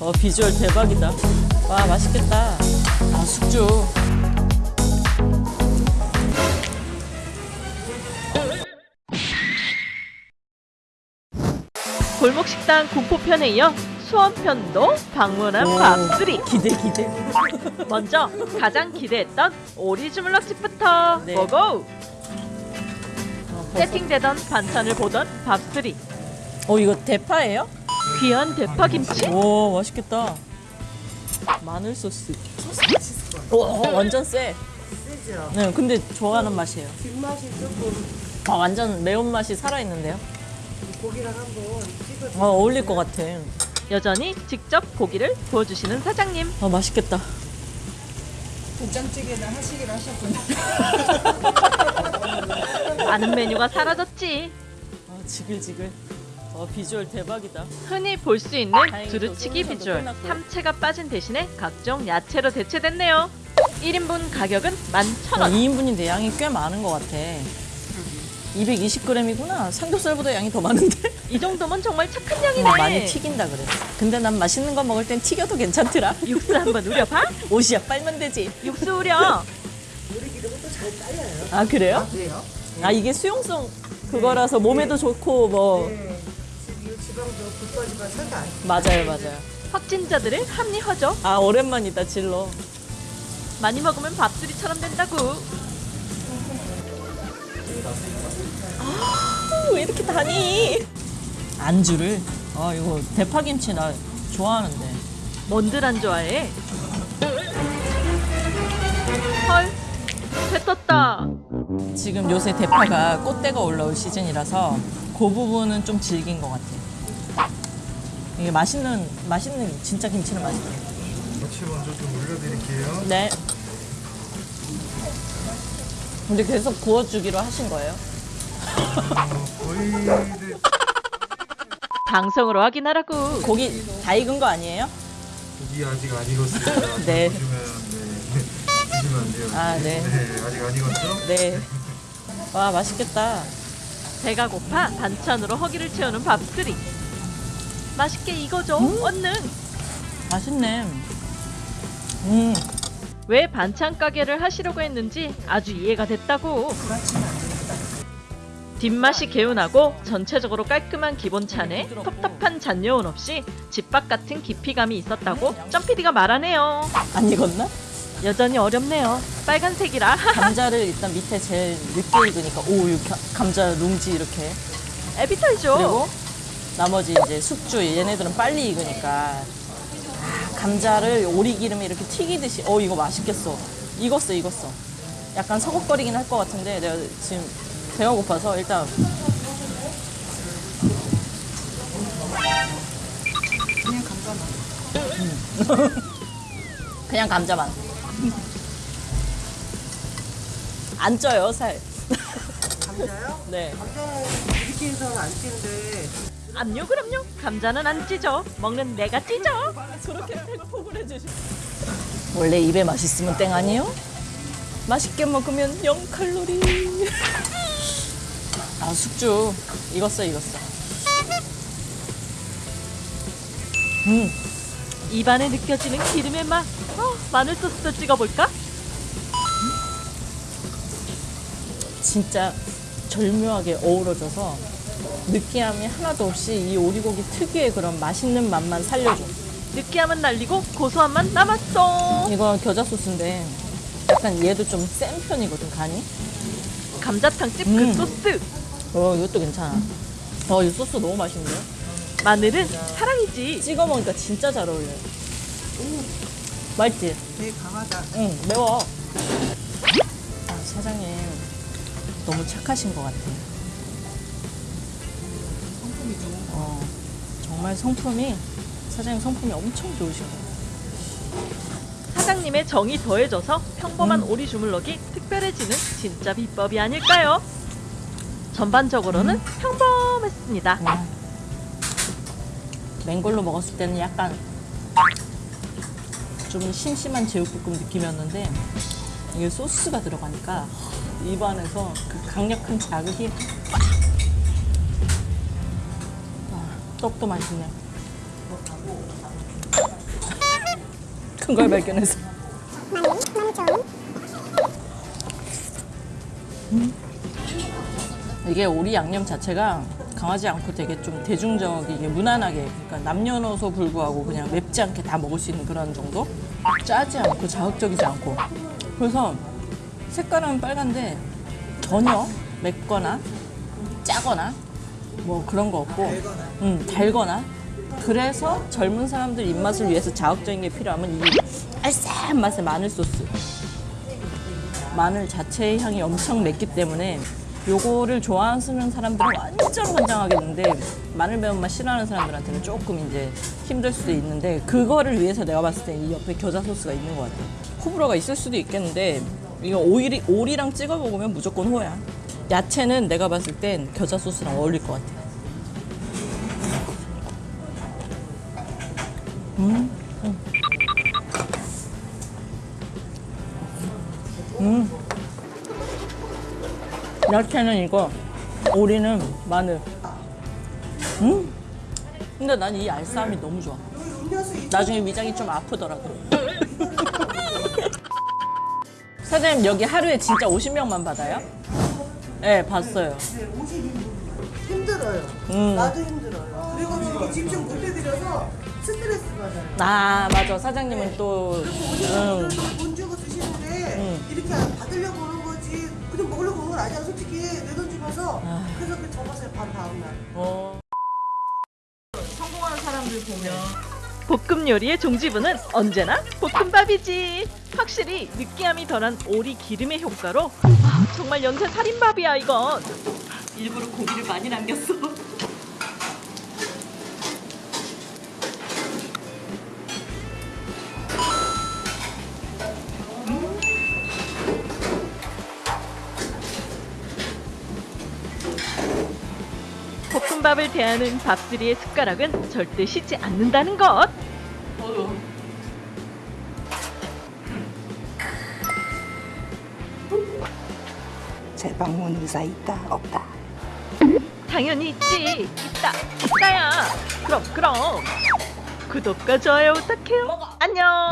어 비주얼 대박이다. 와 맛있겠다. 아 숙주. 골목식당 공포편에 이어 수원편도 방문한 오, 밥수리 기대 기대. 먼저 가장 기대했던 오리 주물럭집부터 네. 고고 어, 세팅되던 반찬을 보던 밥수리 어 이거 대파예요? 귀한 대파김치 오 맛있겠다. 마늘 소스. 오 어, 완전 세. 쓰죠. 네 근데 좋아하는 맛이에요. 뒷맛이 조금 아 완전 매운 맛이 살아 있는데요. 고기랑 한번 찍어 아 어울릴 것 같아. 여전히 직접 고기를 구워주시는 사장님 아 맛있겠다. 된장찌개는 하시긴 하셨구나. 아는 메뉴가 사라졌지 아 지글지글. 어 비주얼 대박이다. 흔히 볼 수 있는 두루치기 또 비주얼. 삼채가 빠진 대신에 각종 야채로 대체됐네요 1인분 가격은 11,000원 2인분인데 양이 꽤 많은 것 같아. 220g이구나. 삼겹살보다 양이 더 많은데? 이 정도면 정말 착한 양이네 많이 튀긴다 그래. 근데 난 맛있는 거 먹을 땐 튀겨도 괜찮더라. 육수 한번 우려봐 옷이야 빨면 되지. 육수 우려 우리 기름은 또잘 딸려요. 아 그래요? 그래요? 아 이게 수용성 그거라서 몸에도 좋고 뭐 네. 맞아요 맞아요. 확진자들을 합리화죠 아 오랜만이다 질러. 많이 먹으면 밥수리처럼 된다고 아, 왜 이렇게 다니? 안주를 아 이거 대파김치 나 좋아하는데. 뭔들 안 좋아해 헐 배 떴다 지금 요새 대파가 꽃대가 올라올 시즌이라서 그 부분은 좀 질긴 것 같아. 이게 맛있는 맛있는 진짜 김치는 맛있네. 같이 먼저 좀 올려드릴게요. 네. 근데 계속 구워주기로 하신 거예요? 어, 거의 네, 방송으로 확인하라고 고기 다 익은 거 아니에요? 고기 아직 안 익었습니다. 네. 보시면 네, 드시면 안 돼요. 아, 네. 아직 안 익었죠? 네. 와 맛있겠다. 배가 고파 반찬으로 허기를 채우는 밥수리 맛있게 익어줘. 얼른 맛있네. 음. 왜 반찬 가게를 하시려고 했는지 아주 이해가 됐다고. 뒷맛이 개운하고 전체적으로 깔끔한 기본찬에 텁텁한 잔여운 없이 집밥 같은 깊이감이 있었다고 점피디가 말하네요. 안 익었나? 여전히 어렵네요. 빨간색이라. 감자를 일단 밑에 제일 늦게 익으니까. 오 감자 룽지 이렇게. 에비탈죠 그리고 나머지 이제 숙주 얘네들은 빨리 익으니까. 아, 감자를 오리기름에 이렇게 튀기듯이. 어 이거 맛있겠어. 익었어 익었어. 약간 서걱거리긴 할 것 같은데 내가 지금 배가 고파서 일단. 그냥 감자만. 그냥 감자만. 안 쪄요 살. 감자요? 네. 감자는 이렇게 해서는 안 찌는데 암요 그럼요. 감자는 안 찢어. 먹는 내가 찢어. 저렇게 팩폭을 해주시 원래 입에 맛있으면 땡 아니에요? 맛있게 먹으면 0칼로리. 아 숙주. 익었어 익었어. 음 입안에 느껴지는 기름의 맛. 어, 마늘 소스도 찍어볼까? 진짜 절묘하게 어우러져서 느끼함이 하나도 없이 이 오리고기 특유의 그런 맛있는 맛만 살려줘 느끼함은 날리고 고소한 맛 남았어 이거 겨자 소스인데 약간 얘도 좀 센 편이거든 간이 감자탕집 그 음. 소스 어 이것도 괜찮아 어 이 소스 너무 맛있는데요? 마늘은 사랑이지 찍어 먹으니까 진짜 잘 어울려요. 맛있지? 되게 강하다. 응, 매워. 아, 사장님, 너무 착하신 것 같아요. 어, 정말 성품이, 사장님 성품이 엄청 같아요. 사장님의 정이 더해져서 평범한 음. 오리 주물럭이 특별해지는 진짜 비법이 아닐까요? 전반적으로는 음. 평범했습니다 음. 맹걸로 먹었을 때는 약간 좀 심심한 제육볶음 느낌이었는데 이게 소스가 들어가니까 입안에서 그 강력한 자극이 빡! 떡도 맛있네. 큰 걸 발견해서. 음. 이게 오리 양념 자체가 강하지 않고 되게 좀 대중적이게 무난하게 그러니까 남녀노소 불구하고 그냥 맵지 않게 다 먹을 수 있는 그런 정도 짜지 않고 자극적이지 않고 그래서 색깔은 빨간데 전혀 맵거나 짜거나 뭐 그런 거 없고 음, 달거나. 그래서 젊은 사람들 입맛을 위해서 자극적인 게 필요하면 이 알싸한 맛의 마늘 소스. 마늘 자체의 향이 엄청 맵기 때문에 요거를 좋아하는 사람들은 완전 환장하겠는데 마늘 매운맛 싫어하는 사람들한테는 조금 이제 힘들 수도 있는데 그거를 위해서 내가 봤을 때 이 옆에 겨자 소스가 있는 것 같아 호불호가 있을 수도 있겠는데 이거 오이, 오리랑 찍어 먹으면 무조건 호야 야채는 내가 봤을 땐 겨자 소스랑 어울릴 것 같아 야채는 이거, 오리는 마늘. 음? 근데 난 이 알싸함이 너무 좋아. 나중에 위장이 좀 아프더라도. 사장님 여기 하루에 진짜 50명만 받아요? 네, 봤어요. 네, 50인분. 힘들어요. 음. 나도 힘들어요. 그래가지고 집중 못 해드려서 스트레스 받아요. 아 맞아 사장님은 또 응. 오시는 돈 주고 드시는데 이렇게 받으려고 오는 거지 그냥 먹으려고 오는 건 아니야 솔직히 내 돈 주면서 그래서 그 접었어요 반 다음날 어. 볶음 요리의 종지부는 언제나 볶음밥이지. 확실히 느끼함이 덜한 오리 기름의 효과로 아, 정말 연쇄 살인밥이야 이건. 일부러 고기를 많이 남겼어. 볶음밥을 대하는 밥들이의 숟가락은 절대 쉬지 않는다는 것. 재방문 의사 있다 없다 당연히 있지. 있다. 있다야. 그럼 그럼. 구독과 좋아요 부탁해요. 안녕.